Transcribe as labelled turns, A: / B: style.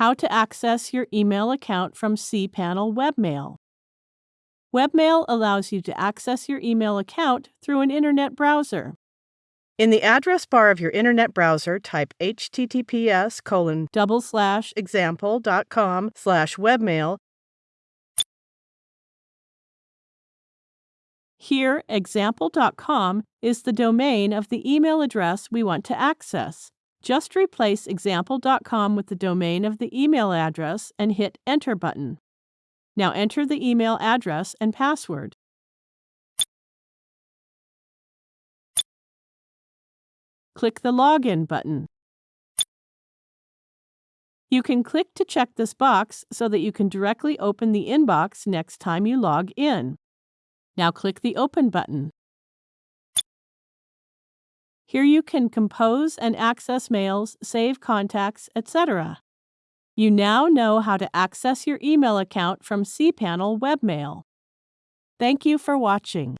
A: How to access your email account from cPanel Webmail. Webmail allows you to access your email account through an internet browser.
B: In the address bar of your internet browser, type https colon
A: Double slash
B: example.com slash webmail.
A: Here, example.com is the domain of the email address we want to access. Just replace example.com with the domain of the email address and hit Enter button. Now enter the email address and password. Click the Login button. You can click to check this box so that you can directly open the inbox next time you log in. Now click the Open button. Here you can compose and access mails, save contacts, etc. You now know how to access your email account from cPanel Webmail. Thank you for watching.